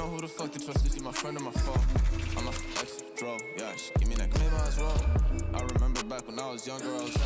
know who the fuck to trust. Is she my friend or my foe? I'm a ex bro. Yeah, she give me that well. I remember back when I was younger, I was.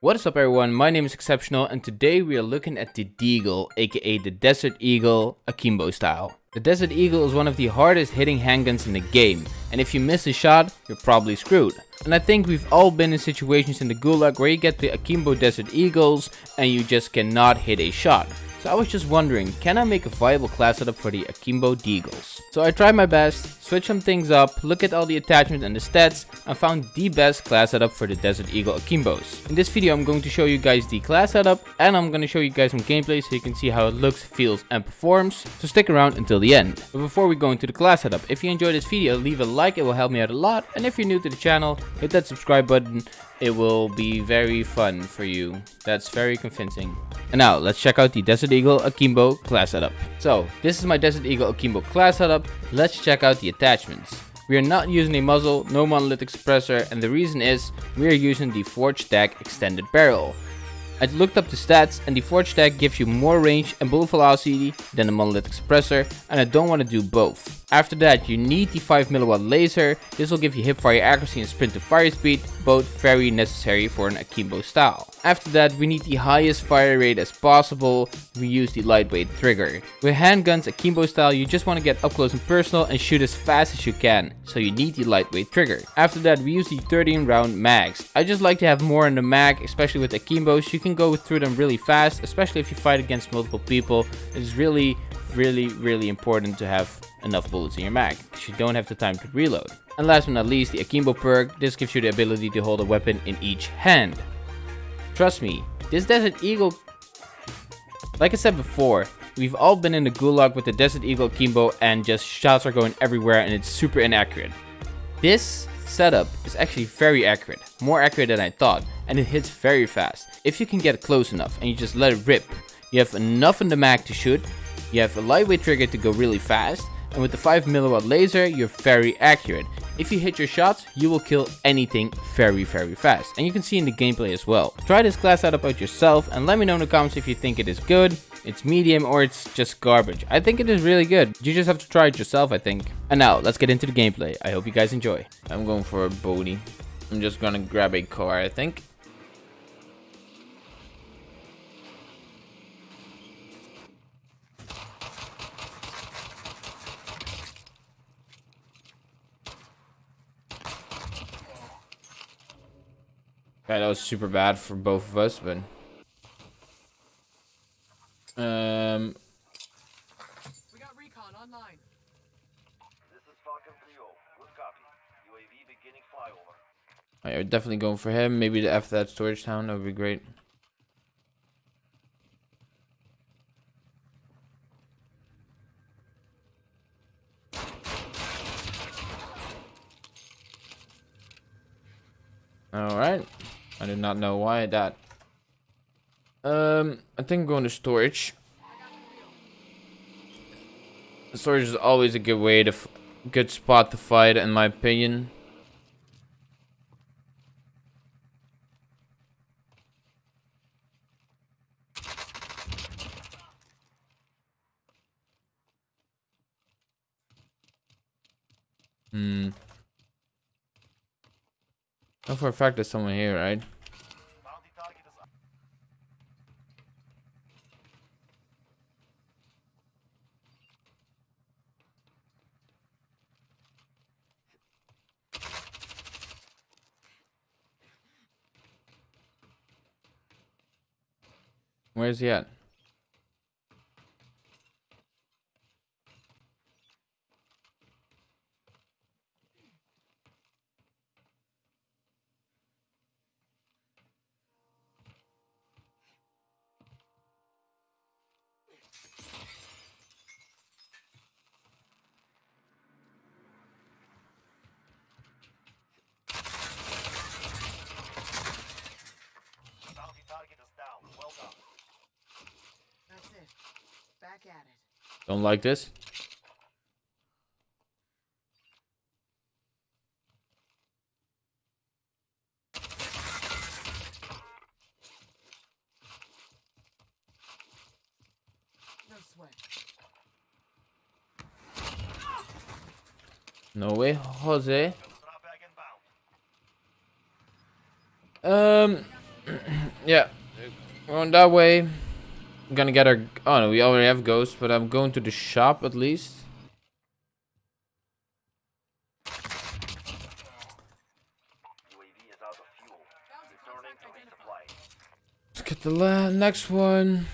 What is up everyone, my name is Exceptional and today we are looking at the Deagle, aka the Desert Eagle Akimbo style. The Desert Eagle is one of the hardest hitting handguns in the game, and if you miss a shot, you're probably screwed. And I think we've all been in situations in the Gulag where you get the Akimbo Desert Eagles and you just cannot hit a shot. So I was just wondering, can I make a viable class setup for the Akimbo Deagles? So I tried my best, switched some things up, looked at all the attachments and the stats, and found the best class setup for the Desert Eagle Akimbos. In this video I'm going to show you guys the class setup, and I'm going to show you guys some gameplay so you can see how it looks, feels, and performs. So stick around until the end. But before we go into the class setup, if you enjoyed this video, leave a like, it will help me out a lot. And if you're new to the channel, hit that subscribe button, it will be very fun for you. That's very convincing. And now, let's check out the Desert Eagle Akimbo class setup. So, this is my Desert Eagle Akimbo class setup. Let's check out the attachments. We are not using a muzzle, no monolithic suppressor, and the reason is we are using the Forge Tac extended barrel. I looked up the stats and the Forge Tac gives you more range and bullet velocity than the monolithic suppressor and I don't want to do both. After that, you need the 5mW laser. This will give you hip fire accuracy and sprint to fire speed, both very necessary for an Akimbo style. After that, we need the highest fire rate as possible. We use the lightweight trigger. With handguns Akimbo style, you just want to get up close and personal and shoot as fast as you can, so you need the lightweight trigger. After that, we use the 13 round mags. I just like to have more in the mag, especially with Akimbos. You can go through them really fast, especially if you fight against multiple people. It's really, really, really important to have enough bullets in your mag, because you don't have the time to reload. And last but not least, the Akimbo perk. This gives you the ability to hold a weapon in each hand. Trust me, this Desert Eagle... Like I said before, we've all been in the gulag with the Desert Eagle Akimbo and just shots are going everywhere and it's super inaccurate. This setup is actually very accurate, more accurate than I thought, and it hits very fast. If you can get close enough and you just let it rip, you have enough in the mag to shoot, you have a lightweight trigger to go really fast, and with the 5mW laser, you're very accurate. If you hit your shots, you will kill anything very very fast. And you can see in the gameplay as well. Try this class out about yourself and let me know in the comments if you think it is good, it's medium or it's just garbage. I think it is really good. You just have to try it yourself I think. And now, let's get into the gameplay. I hope you guys enjoy. I'm going for a body. I'm just gonna grab a car I think. Okay, that was super bad for both of us, but... Um... We got recon online. This is Falcon 3 Good copy. UAV beginning flyover. Alright, we're definitely going for him. Maybe after that storage town, that would be great. Alright. I did not know why that. Um, I think I'm going to storage. Storage is always a good way to, good spot to fight, in my opinion. Hmm. Know for a fact there's someone here, right? Where's he at? Don't like this. No way, Jose. Um, yeah, on that way. Gonna get our. Oh no, we already have ghosts, but I'm going to the shop at least. Let's get the next one.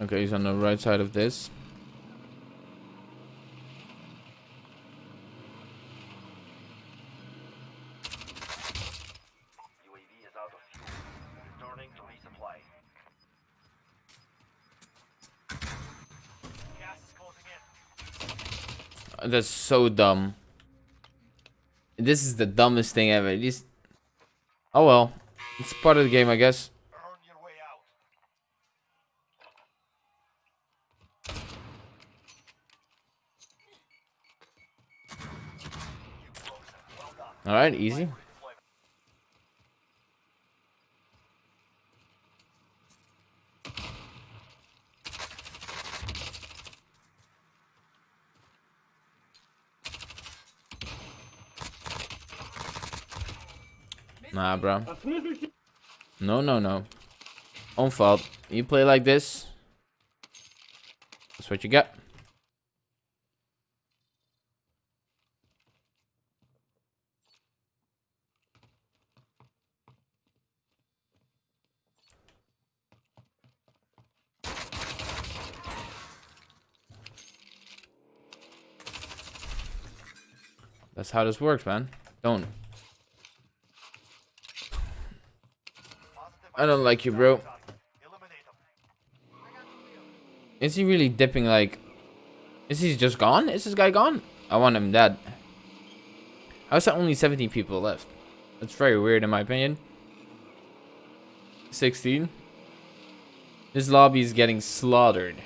Okay, he's on the right side of this. UAV is out of fuel. Returning to resupply. Gas is closing in. That's so dumb. This is the dumbest thing ever. These. Oh well, it's part of the game, I guess. All right, easy. Nah, bro. No, no, no. Own fault. You play like this. That's what you get. That's how this works, man. Don't. I don't like you, bro. Is he really dipping like... Is he just gone? Is this guy gone? I want him dead. How's there only 17 people left? That's very weird in my opinion. 16. This lobby is getting slaughtered.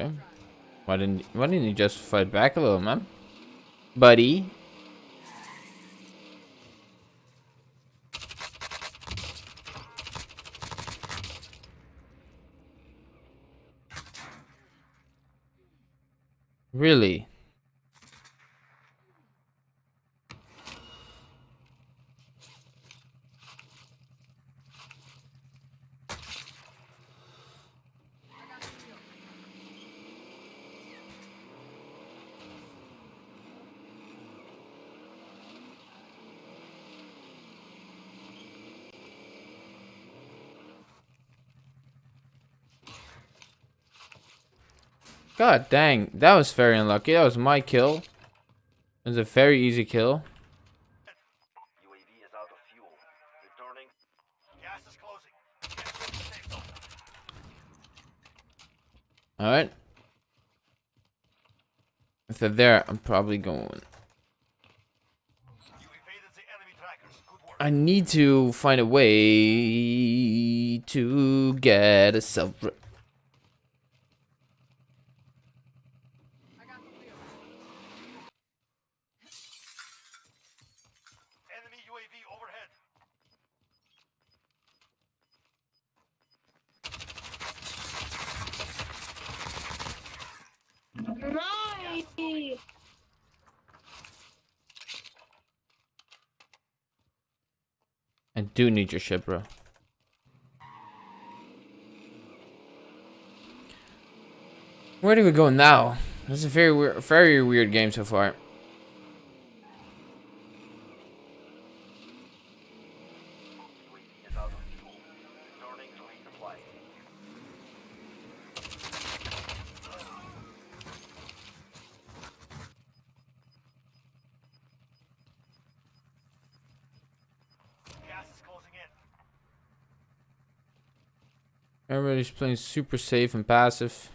Okay. Why didn't why didn't you just fight back a little, man? Buddy. Really? God dang, that was very unlucky. That was my kill. It was a very easy kill. Alright. If they're there, I'm probably going. I need to find a way to get a self. I got the wheel. Enemy UAV overhead. Nice. I do need your ship, bro. Where do we go now? This is a very weird, very weird game so far. Everybody's playing super safe and passive.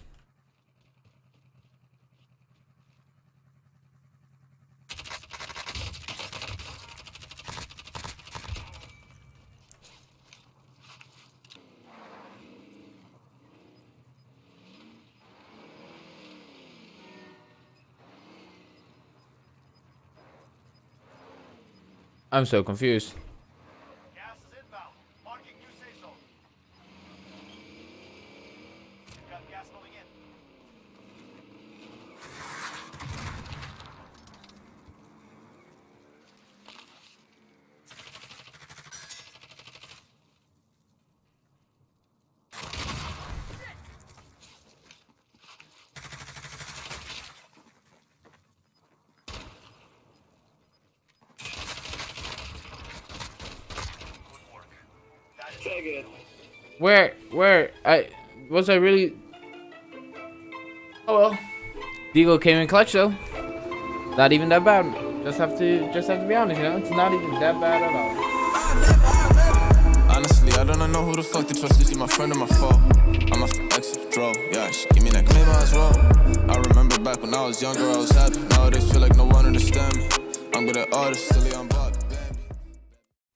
I'm so confused. Where, where, I, was I really? Oh well. Deagle came in clutch though. Not even that bad. Just have to, just have to be honest, you know. It's not even that bad at all. Honestly, I don't know who the fuck to trust. Is he my friend or my foe? I'm a exit draw. Yeah, she give me that maybe as well. I remember back when I was younger, I was happy. Nowadays, feel like no one understand me. I'm good at artists, silly, I'm.